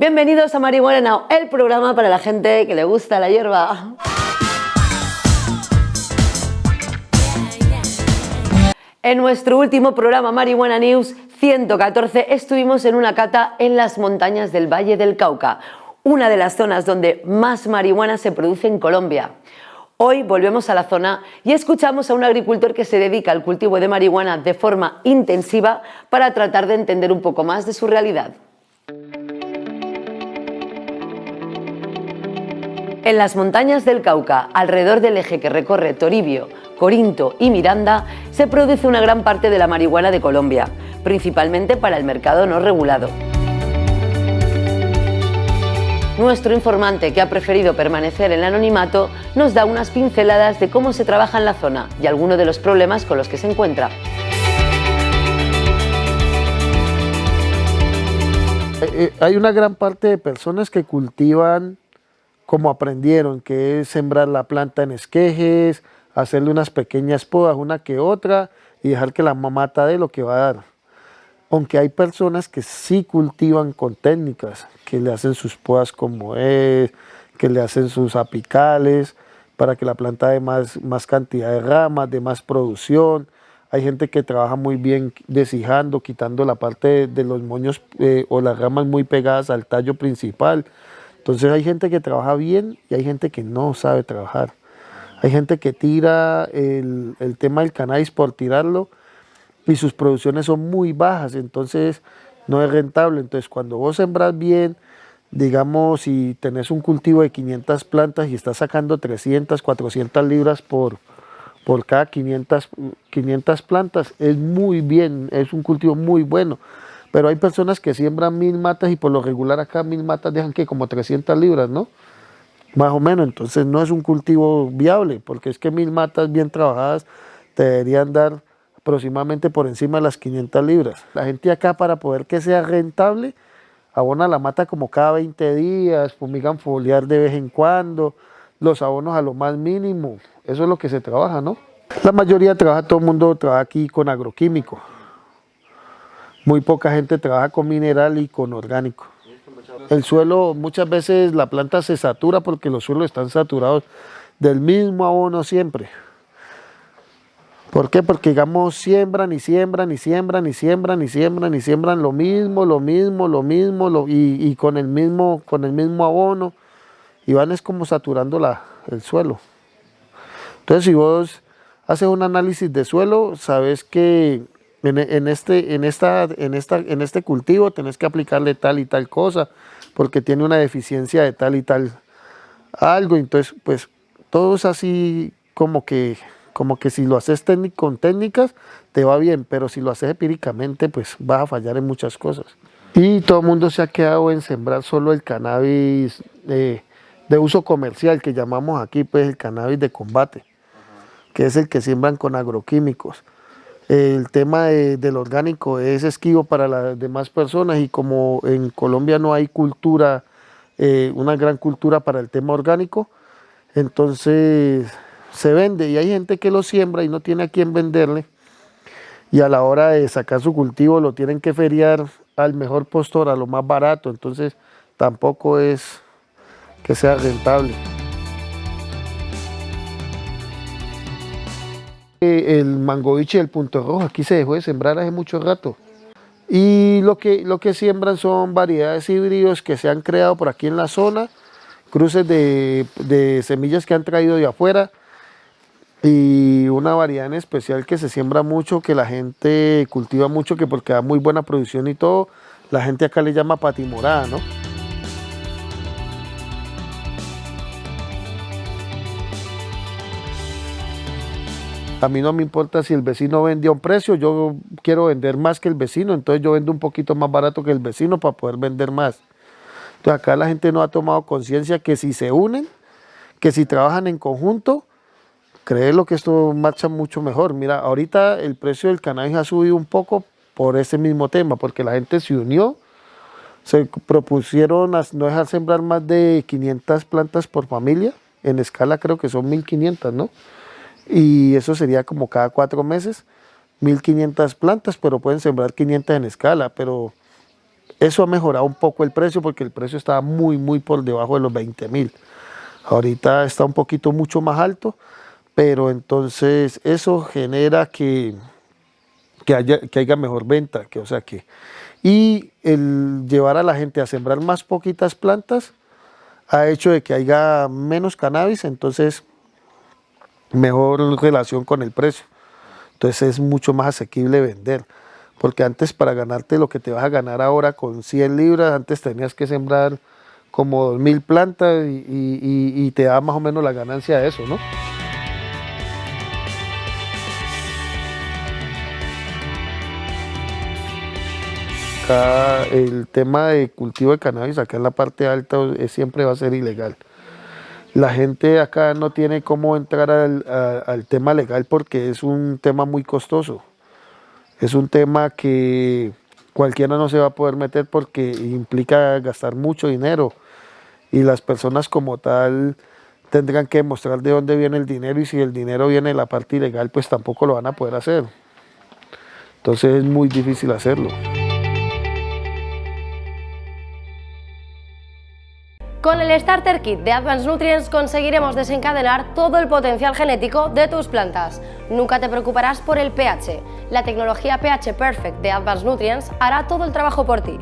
Bienvenidos a Marihuana Now, el programa para la gente que le gusta la hierba. En nuestro último programa Marihuana News 114 estuvimos en una cata en las montañas del Valle del Cauca, una de las zonas donde más marihuana se produce en Colombia. Hoy volvemos a la zona y escuchamos a un agricultor que se dedica al cultivo de marihuana de forma intensiva para tratar de entender un poco más de su realidad. En las montañas del Cauca, alrededor del eje que recorre Toribio, Corinto y Miranda, se produce una gran parte de la marihuana de Colombia, principalmente para el mercado no regulado. Nuestro informante, que ha preferido permanecer en el anonimato, nos da unas pinceladas de cómo se trabaja en la zona y algunos de los problemas con los que se encuentra. Eh, eh, hay una gran parte de personas que cultivan como aprendieron, que es sembrar la planta en esquejes, hacerle unas pequeñas podas, una que otra, y dejar que la mamata dé lo que va a dar. Aunque hay personas que sí cultivan con técnicas, que le hacen sus podas como es, que le hacen sus apicales, para que la planta dé más, más cantidad de ramas, de más producción. Hay gente que trabaja muy bien deshijando, quitando la parte de, los moños eh, o las ramas muy pegadas al tallo principal entonces hay gente que trabaja bien y hay gente que no sabe trabajar. Hay gente que tira el, tema del cannabis por tirarlo y sus producciones son muy bajas, entonces no es rentable. Entonces cuando vos sembras bien, digamos, si tenés un cultivo de 500 plantas y estás sacando 300, 400 libras por, por cada 500, 500 plantas, es muy bien, es un cultivo muy bueno. Pero hay personas que siembran mil matas y por lo regular acá mil matas dejan que como 300 libras, ¿no? Más o menos, entonces no es un cultivo viable, porque es que mil matas bien trabajadas te deberían dar aproximadamente por encima de las 500 libras. La gente acá para poder que sea rentable, abona la mata como cada 20 días, fumigan foliar de vez en cuando, los abonos a lo más mínimo, eso es lo que se trabaja, ¿no? La mayoría trabaja, todo el mundo trabaja aquí con agroquímico. Muy poca gente trabaja con mineral y con orgánico. El suelo, muchas veces la planta se satura porque los suelos están saturados del mismo abono siempre. ¿Por qué? Porque digamos siembran y siembran y siembran y siembran y siembran y siembran lo mismo, lo mismo, lo mismo y, con, el mismo, con el mismo abono y van es como saturando la, el suelo. Entonces si vos haces un análisis de suelo, sabes que en, este, en, esta, en, esta, en este cultivo tenés que aplicarle tal y tal cosa, porque tiene una deficiencia de tal y tal algo, entonces pues todo es así como que, como que si lo haces con técnicas te va bien, pero si lo haces empíricamente pues vas a fallar en muchas cosas. Y todo el mundo se ha quedado en sembrar solo el cannabis de, de uso comercial, que llamamos aquí pues el cannabis de combate, que es el que siembran con agroquímicos el tema del orgánico es esquivo para las demás personas y como en Colombia no hay cultura, eh, una gran cultura para el tema orgánico, entonces se vende y hay gente que lo siembra y no tiene a quién venderle y a la hora de sacar su cultivo lo tienen que feriar al mejor postor, a lo más barato, entonces tampoco es que sea rentable. El mangoviche del punto rojo aquí se dejó de sembrar hace mucho rato. Y lo que, lo que siembran son variedades híbridos que se han creado por aquí en la zona, cruces de, de semillas que han traído de afuera y una variedad en especial que se siembra mucho, que la gente cultiva mucho, que porque da muy buena producción y todo, la gente acá le llama patimorada, ¿no? A mí no me importa si el vecino vende a un precio, yo quiero vender más que el vecino, entonces yo vendo un poquito más barato que el vecino para poder vender más. Entonces acá la gente no ha tomado conciencia que si se unen, que si trabajan en conjunto, créelo que esto marcha mucho mejor. Mira, ahorita el precio del cannabis ha subido un poco por ese mismo tema, porque la gente se unió, se propusieron no dejar sembrar más de 500 plantas por familia, en escala creo que son 1500, ¿no? Y eso sería como cada cuatro meses, 1500 plantas, pero pueden sembrar 500 en escala, pero Eso ha mejorado un poco el precio porque el precio estaba muy, muy por debajo de los 20 mil. Ahorita está un poquito mucho más alto, pero entonces eso genera que, que, haya, que haya mejor venta, que, o sea que... Y el llevar a la gente a sembrar más poquitas plantas ha hecho de que haya menos cannabis, entonces mejor relación con el precio. Entonces es mucho más asequible vender. Porque antes para ganarte lo que te vas a ganar ahora con 100 libras, antes tenías que sembrar como 2.000 plantas y, te da más o menos la ganancia de eso, ¿no? Acá el tema de cultivo de cannabis, acá en la parte alta, siempre va a ser ilegal. La gente acá no tiene cómo entrar al, tema legal porque es un tema muy costoso. Es un tema que cualquiera no se va a poder meter porque implica gastar mucho dinero y las personas como tal tendrán que mostrar de dónde viene el dinero y si el dinero viene de la parte ilegal pues tampoco lo van a poder hacer. Entonces es muy difícil hacerlo. Con el Starter Kit de Advanced Nutrients conseguiremos desencadenar todo el potencial genético de tus plantas. Nunca te preocuparás por el pH. La tecnología pH Perfect de Advanced Nutrients hará todo el trabajo por ti.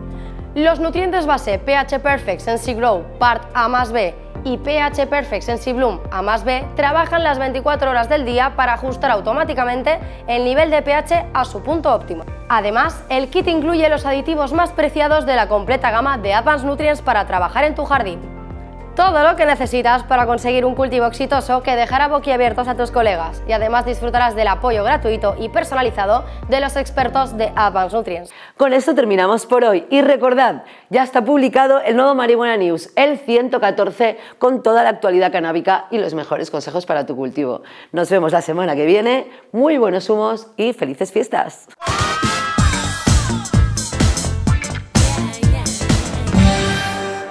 Los nutrientes base pH Perfect Sensi Grow Part A más B y pH Perfect Sensi Bloom A más B trabajan las 24 horas del día para ajustar automáticamente el nivel de pH a su punto óptimo. Además, el kit incluye los aditivos más preciados de la completa gama de Advanced Nutrients para trabajar en tu jardín. Todo lo que necesitas para conseguir un cultivo exitoso que dejará boquiabiertos a tus colegas y además disfrutarás del apoyo gratuito y personalizado de los expertos de Advanced Nutrients. Con esto terminamos por hoy y recordad, ya está publicado el nuevo Marihuana News, el 114, con toda la actualidad canábica y los mejores consejos para tu cultivo. Nos vemos la semana que viene, muy buenos humos y felices fiestas.